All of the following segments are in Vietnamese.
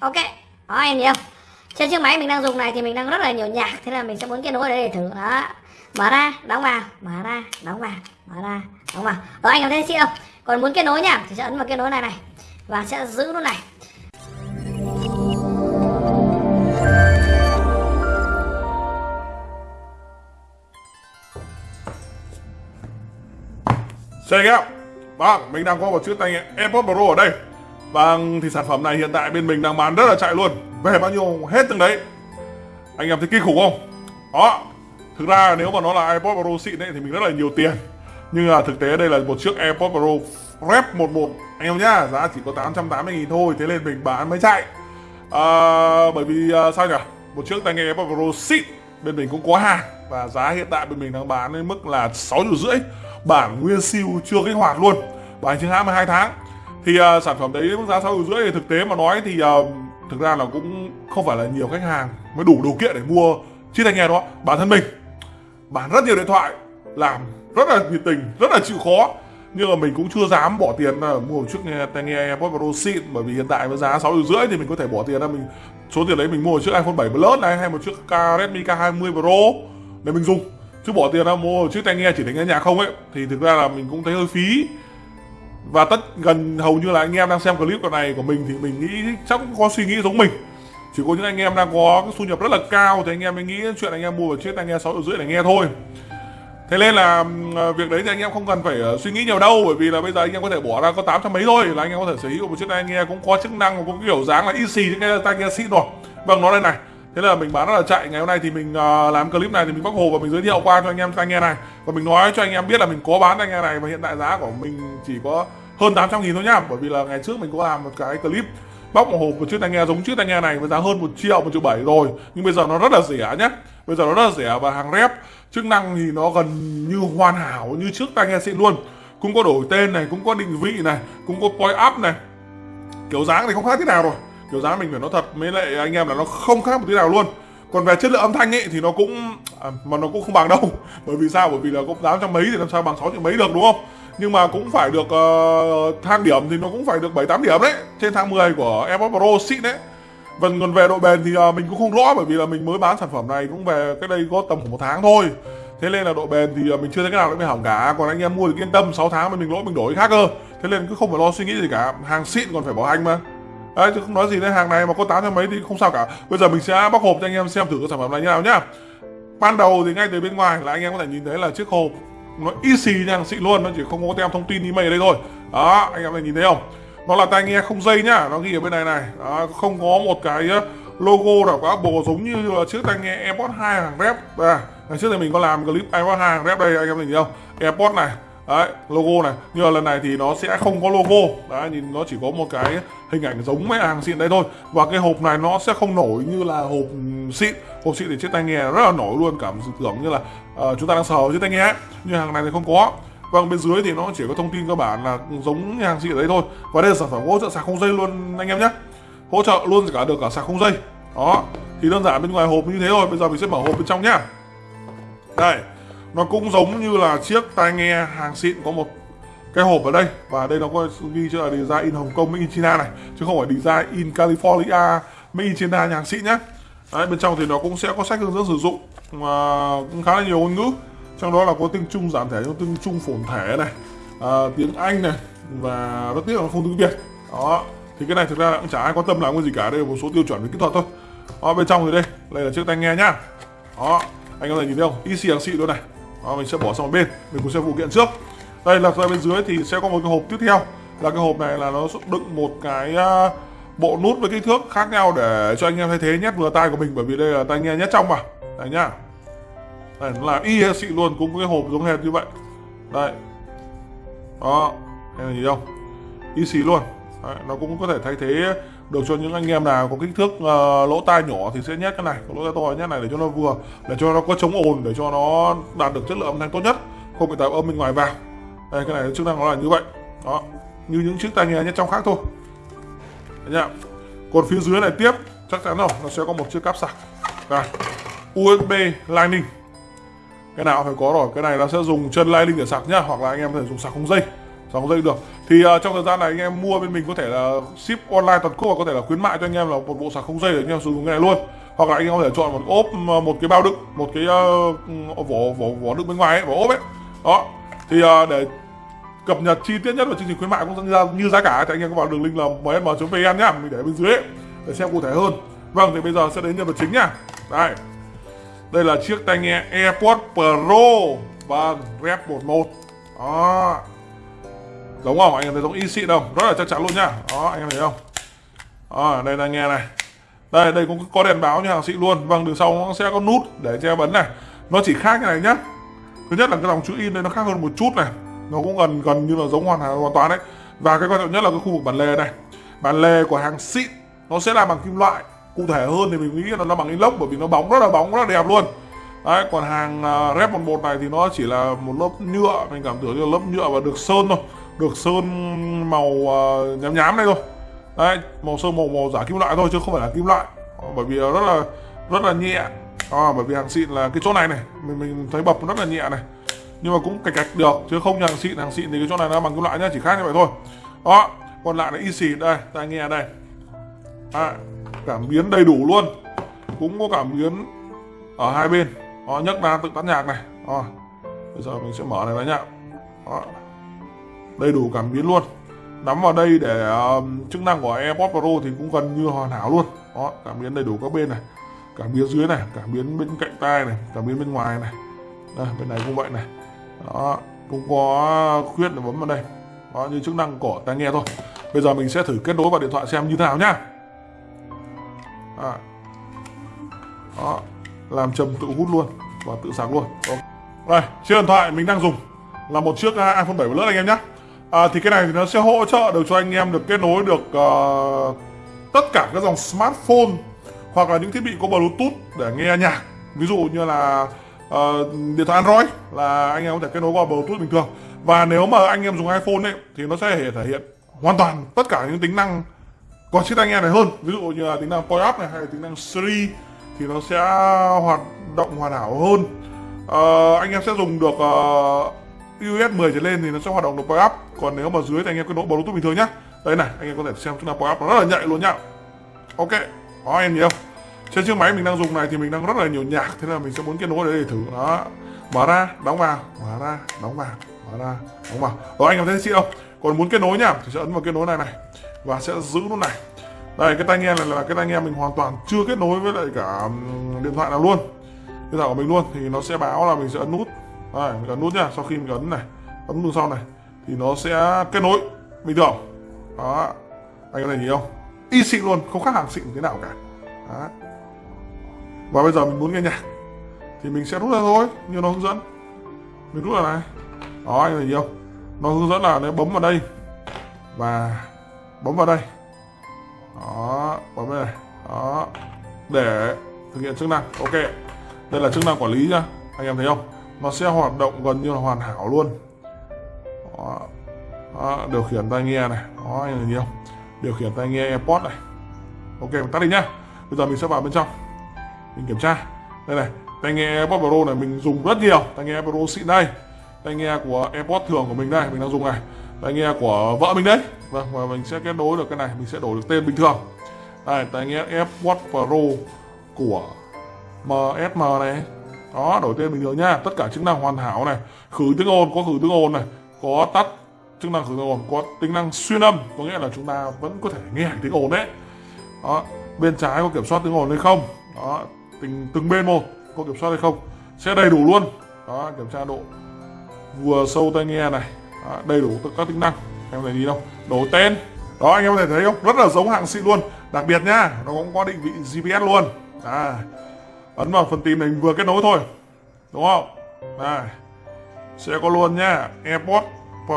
ok đó em nhìn không? Trên chiếc máy mình đang dùng này thì mình đang rất là nhiều nhạc thế là mình sẽ muốn kết nối ở đây để thử. Đó mở ra đóng vào mở ra đóng vào mở ra đóng vào. Đó anh em thấy chị không? Còn muốn kết nối nhá thì sẽ ấn vào kết nối này này và sẽ giữ nút này. Xin chào Vâng, mình đang có một chiếc tai nghe AirPods Pro ở đây. Vâng, thì sản phẩm này hiện tại bên mình đang bán rất là chạy luôn. Về bao nhiêu hết từng đấy. Anh em thấy kinh khủng không? Đó Thực ra nếu mà nó là AirPods Pro xịn ấy thì mình rất là nhiều tiền. Nhưng là thực tế đây là một chiếc AirPods Pro Rep 11 Anh em nhá, giá chỉ có 880 nghìn thôi Thế nên mình bán mới chạy. À, Bởi vì à, sao nhỉ? Một chiếc tai nghe AirPods Pro xịn Bên mình cũng có hàng Và giá hiện tại bên mình đang bán đến mức là 6 triệu rưỡi. Bản nguyên siêu chưa kích hoạt luôn. Bản chính hãng 12 tháng thì uh, sản phẩm đấy mức giá sáu rưỡi thì thực tế mà nói thì uh, thực ra là cũng không phải là nhiều khách hàng mới đủ điều kiện để mua chiếc tai nghe đó. Bản thân mình bán rất nhiều điện thoại làm rất là nhiệt tình rất là chịu khó. Nhưng mà mình cũng chưa dám bỏ tiền là mua một chiếc tai nghe AirPods Pro xịn bởi vì hiện tại với giá sáu rưỡi thì mình có thể bỏ tiền ra. Mình số tiền đấy mình mua một chiếc iPhone 7 Plus này hay một chiếc Redmi K20 Pro để mình dùng. Chứ bỏ tiền ra mua một chiếc tai nghe chỉ để nghe nhạc không ấy thì thực ra là mình cũng thấy hơi phí và tất gần hầu như là anh em đang xem clip này của mình thì mình nghĩ chắc cũng có suy nghĩ giống mình. Chỉ có những anh em đang có cái thu nhập rất là cao thì anh em mới nghĩ chuyện anh em mua một chiếc tai nghe sáu triệu rưỡi để nghe thôi. Thế nên là ờ, việc đấy thì anh em không cần phải ờ, suy nghĩ nhiều đâu, bởi vì là bây giờ anh em có thể bỏ ra có tám trăm mấy thôi là anh em có thể sở hữu một chiếc tai nghe cũng có chức năng, cũng có kiểu dáng là easy những cái tai nghe xịn rồi. Vâng nó đây này thế là mình bán rất là chạy ngày hôm nay thì mình uh, làm clip này thì mình bóc hồ và mình giới thiệu qua cho anh em tai nghe này. Và mình nói cho anh em biết là mình có bán tai nghe này và hiện tại giá của mình chỉ có hơn 800 nghìn thôi nhá. Bởi vì là ngày trước mình có làm một cái clip bóc một hộp một chiếc tai nghe giống chiếc tai nghe này với giá hơn một triệu một triệu bảy rồi. Nhưng bây giờ nó rất là rẻ nhé bây giờ nó rất là rẻ và hàng rep chức năng thì nó gần như hoàn hảo như trước tai nghe xịn luôn. Cũng có đổi tên này cũng có định vị này cũng có point up này. Kiểu dáng thì không khác thế nào rồi kiểu giá mình phải nói thật mới lại anh em là nó không khác một tí nào luôn. Còn về chất lượng âm thanh ấy thì nó cũng à, mà nó cũng không bằng đâu. Bởi vì sao? Bởi vì là cũng tám trăm mấy thì làm sao bằng sáu triệu mấy được đúng không? Nhưng mà cũng phải được uh, thang điểm thì nó cũng phải được bảy tám điểm đấy trên thang 10 của AirPods Pro xịn đấy. Vâng, còn về độ bền thì uh, mình cũng không rõ bởi vì là mình mới bán sản phẩm này cũng về cái đây có tầm khoảng một tháng thôi. Thế nên là độ bền thì uh, mình chưa thấy cái nào nó bị hỏng cả. Còn anh em mua thì yên tâm 6 tháng mà mình lỗi mình đổi khác cơ. Thế nên cứ không phải lo suy nghĩ gì cả. Hàng xịn còn phải bảo hành mà đấy chứ không nói gì đến hàng này mà có tám trăm mấy thì không sao cả. Bây giờ mình sẽ bóc hộp cho anh em xem thử cái sản phẩm này như nào nhá. Ban đầu thì ngay từ bên ngoài là anh em có thể nhìn thấy là chiếc hộp nó easy nha xịn luôn nó chỉ không có tem thông tin email ở đây thôi. Đó anh em này nhìn thấy không? Nó là tai nghe không dây nhá nó ghi ở bên này này. Đó, không có một cái ờ, logo nào của Apple giống như là chiếc tai nghe AirPods 2 hàng rep. À, ngày trước thì mình có làm clip AirPods 2 hàng rep đây anh em nhìn thấy không? AirPods này đấy logo này. Nhưng mà lần này thì nó sẽ không có logo. Đấy nhìn nó chỉ có một cái hình ảnh giống mấy hàng xịn đây thôi. Và cái hộp này nó sẽ không nổi như là hộp xịn. Hộp xịn thì chiếc tai nghe rất là nổi luôn. Cảm tưởng như là uh, chúng ta đang sờ chiếc tai nghe nhưng hàng này thì không có. Vâng bên dưới thì nó chỉ có thông tin cơ bản là giống như hàng xịn đấy thôi. Và đây là sản phẩm hỗ trợ sạc không dây luôn anh em nhé. Hỗ trợ luôn cả được cả sạc không dây. Đó thì đơn giản bên ngoài hộp như thế thôi. Bây giờ mình sẽ mở hộp bên trong nhá. Đây nó cũng giống như là chiếc tai nghe hàng xịn có một cái hộp ở đây và đây nó có ghi chữ là design in Hồng Kông Made in China này chứ không phải design in California Made in China nhà hàng xịn nhá. Đấy, bên trong thì nó cũng sẽ có sách hướng dẫn sử dụng mà cũng khá là nhiều ngôn ngữ. Trong đó là có tiếng Trung giảm thể tiếng Trung phổn thể này à, tiếng Anh này và rất tiếc là không tiếng Việt. Đó thì cái này thực ra cũng chả ai quan tâm làm cái gì cả đây là một số tiêu chuẩn về kỹ thuật thôi. Đó, bên trong thì đây đây là chiếc tai nghe nhá. Đó anh có thể nhìn thấy không? Easy hàng xịn luôn này. Đó, mình sẽ bỏ sang một bên mình cũng sẽ phụ kiện trước đây là ra bên dưới thì sẽ có một cái hộp tiếp theo. Là cái hộp này là nó đựng một cái à, bộ nút với kích thước khác nhau để cho anh em thay thế nhét vừa tai của mình bởi vì đây là tai nghe nhét trong mà. Đấy nhá. Đây nó là y xị luôn cũng có cái hộp giống hệt như vậy. Đây. Đó em nhìn không? y xị luôn. Đấy, nó cũng có thể thay thế được cho những anh em nào có kích thước uh, lỗ tai nhỏ thì sẽ nhét cái này có lỗ tai to nhét này để cho nó vừa để cho nó có chống ồn để cho nó đạt được chất lượng âm thanh tốt nhất không bị tạo âm bên ngoài vào đây cái này chức năng nó là như vậy. Đó như những chiếc tai nghe nhất trong khác thôi. Đấy nhá. Còn phía dưới này tiếp chắc chắn rồi nó sẽ có một chiếc cáp sạc. Đây USB Lightning. Cái nào phải có rồi cái này nó sẽ dùng chân Lightning để sạc nhá hoặc là anh em có thể dùng sạc không dây. Sạc không dây được. Thì uh, trong thời gian này anh em mua bên mình có thể là ship online toàn quốc và có thể là khuyến mại cho anh em là một bộ sạc không dây để anh em sử dụng cái này luôn. Hoặc là anh em có thể chọn một ốp à, một cái bao đựng một cái uh, vỏ vỏ vỏ đựng bên ngoài ấy, vỏ ốp ấy. Đó thì uh, để cập nhật chi tiết nhất về chương trình khuyến mại cũng như, như giá cả thì anh em có vào đường link là msm.vn nhá mình để bên dưới ấy, để xem cụ thể hơn. Vâng thì bây giờ sẽ đến nhân vật chính nhá. Đây. Đây là chiếc tai nghe AirPods Pro vâng Rep 11 đó. Giống không? Anh em thấy giống y xịn không? Rất là chắc chắn luôn nhá. Đó anh em thấy không? Đó, đây là nghe này. Đây đây cũng có đèn báo như hàng xịn luôn. Vâng đường sau nó sẽ có nút để che bấn này. Nó chỉ khác như này nhá thứ nhất là cái dòng chữ in đây nó khác hơn một chút này. Nó cũng gần gần như là giống hoàn hoàn toàn đấy. Và cái quan trọng nhất là cái khu vực bản lề này. Bản lề của hàng xịn nó sẽ làm bằng kim loại. Cụ thể hơn thì mình nghĩ là nó bằng inox bởi vì nó bóng rất là bóng rất là đẹp luôn. Đấy còn hàng uh, rep 11 này thì nó chỉ là một lớp nhựa. Mình cảm tưởng như là lớp nhựa và được sơn thôi. Được sơn màu uh, nhám nhám này thôi. Đấy màu sơn màu màu giả kim loại thôi chứ không phải là kim loại. Bởi vì rất là rất là nhẹ à, bởi vì hàng xịn là cái chỗ này này mình mình thấy bập rất là nhẹ này. Nhưng mà cũng cạch cạch được chứ không như hàng xịn. Hàng xịn thì cái chỗ này nó bằng kim loại nhá chỉ khác như vậy thôi. Đó còn lại là y xì đây tai nghe đây. À, cảm biến đầy đủ luôn. Cũng có cảm biến ở hai bên. Đó, nhấc ra tự tắt nhạc này. Đó. bây giờ mình sẽ mở này ra nhá. Đó. đầy đủ cảm biến luôn. Nắm vào đây để uh, chức năng của AirPods Pro thì cũng gần như hoàn hảo luôn. Đó cảm biến đầy đủ các bên này cảm biến dưới này cảm biến bên cạnh tai này cảm biến bên ngoài này. Đây, bên này cũng vậy này. Đó cũng có khuyết để bấm vào đây. Đó như chức năng của tai nghe thôi. Bây giờ mình sẽ thử kết nối vào điện thoại xem như thế nào nhá. À. đó làm trầm tự hút luôn và tự sạc luôn. Đó. đây chiếc điện thoại mình đang dùng là một chiếc à, iPhone 7 Plus anh em nhé à, thì cái này thì nó sẽ hỗ trợ được cho anh em được kết nối được uh, tất cả các dòng smartphone hoặc là những thiết bị có Bluetooth để nghe nhạc. Ví dụ như là uh, điện thoại Android là anh em có thể kết nối qua Bluetooth bình thường. Và nếu mà anh em dùng iPhone ấy thì nó sẽ thể hiện hoàn toàn tất cả những tính năng có chiếc tai nghe này hơn. Ví dụ như là tính năng point up này hay là tính năng Siri thì nó sẽ hoạt động hoàn hảo hơn. Uh, anh em sẽ dùng được uh, iOS 10 trở lên thì nó sẽ hoạt động được point up. Còn nếu mà dưới thì anh em kết nối Bluetooth bình thường nhá. Đây này anh em có thể xem chúng ta point up nó rất là nhạy luôn nhá. Ok đó, em nhiều trên chiếc máy mình đang dùng này thì mình đang rất là nhiều nhạc, thế là mình sẽ muốn kết nối để thử. Đó. Mở ra, đóng vào. Mở ra, đóng vào. Mở ra, đóng vào. Đó anh em thấy chị không? Còn muốn kết nối nhá, thì sẽ ấn vào kết nối này này. Và sẽ giữ nút này. Đây, cái tai nghe này là cái tai nghe mình hoàn toàn chưa kết nối với lại cả điện thoại nào luôn. Điện thoại của mình luôn, thì nó sẽ báo là mình sẽ ấn nút. Đây, mình ấn nút nhá, sau khi mình ấn này, ấn nút sau này, thì nó sẽ kết nối. Bình thường. Đó. Anh có thể nhìn không? Y xịn luôn không khác hàng xịn thế nào cả. Đó. và bây giờ mình muốn nghe nhạc thì mình sẽ rút ra thôi như nó hướng dẫn. Mình rút ra này. Đó anh thấy không? Nó hướng dẫn là nếu bấm vào đây và bấm vào đây. Đó bấm vào đây đó để thực hiện chức năng. Ok đây là chức năng quản lý nhá. Anh em thấy không? Nó sẽ hoạt động gần như là hoàn hảo luôn. Đó. Đó, điều khiển tai nghe này. Đó anh thấy không? Điều khiển tai nghe AirPods này. Ok mình tắt đi nhá. Bây giờ mình sẽ vào bên trong. Mình kiểm tra. Đây này, tai nghe AirPods Pro này mình dùng rất nhiều. Tai nghe Pro xịn đây. Tai nghe của AirPods thường của mình đây, mình đang dùng này. Tai nghe của vợ mình đấy. Vâng và mình sẽ kết nối được cái này. Mình sẽ đổi được tên bình thường. Đây, tai nghe AirPods Pro của MSM này. Đó, đổi tên bình thường nha. Tất cả chức năng hoàn hảo này. Khử tiếng ồn, có khử tiếng ồn này. Có tắt chức năng khử tiếng ồn có tính năng xuyên âm có nghĩa là chúng ta vẫn có thể nghe tiếng ồn đấy. Đó bên trái có kiểm soát tiếng ồn hay không? Đó từng từng bên một có kiểm soát hay không? Sẽ đầy đủ luôn. Đó kiểm tra độ vừa sâu tai nghe này. Đó, đầy đủ tất các tính năng. Em thấy gì đâu đổi tên. Đó anh em có thể thấy không? Rất là giống hạng xịn luôn. Đặc biệt nhá nó cũng có định vị GPS luôn. À ấn vào phần tìm này vừa kết nối thôi. Đúng không? Đây sẽ có luôn nhá AirPods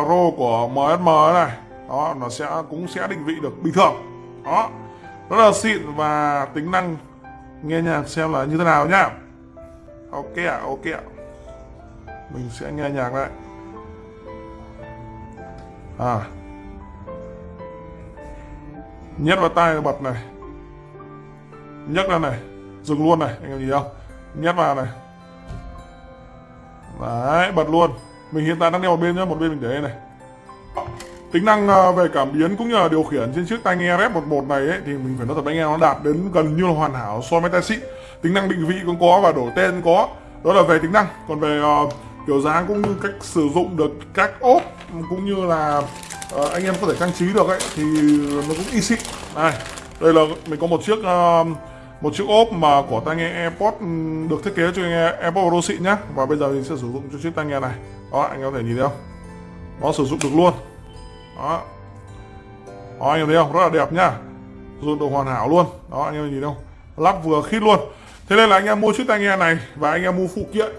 Pro của MSM này. Đó, nó sẽ, cũng sẽ định vị được bình thường. Đó, rất là xịn và tính năng nghe nhạc xem là như thế nào nhá. Ok ạ ok ạ. Mình sẽ nghe nhạc lại. À. Nhét vào tai bật này. Nhấc ra này. Dừng luôn này, anh em nhìn không? Nhét vào này. Đấy, bật luôn mình hiện tại đang đeo một bên nhá một bên mình để đây này. Tính năng ờ, về cảm biến cũng như là điều khiển trên chiếc tai nghe Red 11 này ấy, thì mình phải nói thật anh em nó đạt đến gần như là hoàn hảo so với tai xịn tính năng định vị cũng có và đổi tên có. Đó là về tính năng. Còn về uh, kiểu dáng cũng như cách sử dụng được các ốp cũng như là uh, anh em có thể trang trí được ấy thì nó cũng y xịn này đây là mình có một chiếc uh, một chiếc ốp mà của tai nghe AirPods ừ, được thiết kế cho nghe AirPods Pro xịn nhá. Và bây giờ mình sẽ sử dụng cho chiếc tai nghe này. Đó, anh có thể nhìn thấy không? Nó sử dụng được luôn. Đó. Đó, anh em thấy không? Rất là đẹp nhá. Sử dụng được hoàn hảo luôn. Đó, anh em nhìn không? Lắp vừa khít luôn. Thế nên là anh em mua chiếc tai nghe này và anh em mua phụ kiện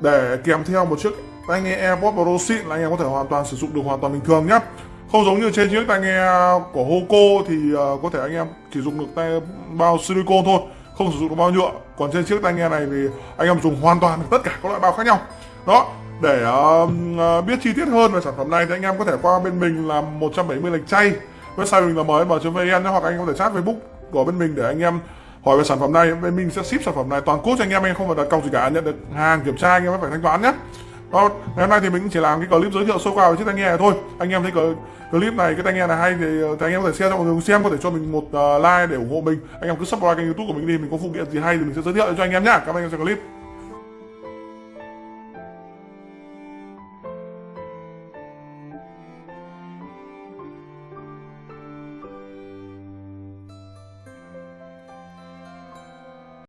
để kèm theo một chiếc tai nghe AirPods Pro xịn là anh em có thể hoàn toàn sử dụng được hoàn toàn bình thường nhá không giống như trên chiếc tai nghe à, của Hoco thì à, có thể anh em chỉ dùng được tai bao silicon thôi không sử dụng được bao nhựa. Còn trên chiếc tai nghe này thì anh em dùng hoàn toàn được tất cả các loại bao khác nhau. Đó để uh, biết chi tiết hơn về sản phẩm này thì anh em có thể qua bên mình là 170 lệch chay. Website mình là mnm.vn hoặc anh em có thể chat facebook của bên mình để anh em hỏi về sản phẩm này. Bên mình sẽ ship sản phẩm này toàn quốc cho anh em anh em không phải đặt cọc gì cả. Nhận được hàng kiểm tra anh em phải thanh toán nhé đó, ngày hôm nay thì mình chỉ làm cái clip giới thiệu sơ qua về chiếc tai nghe này thôi. Anh em thấy clip này cái tai nghe này hay thì, ờ, thì anh em có thể share cho mọi người xem có thể cho mình một ờ, like để ủng hộ mình. Anh em cứ subscribe kênh youtube của mình đi mình có phụ kiện gì hay thì mình sẽ giới thiệu cho anh em nhá. Cảm ơn anh em xem clip.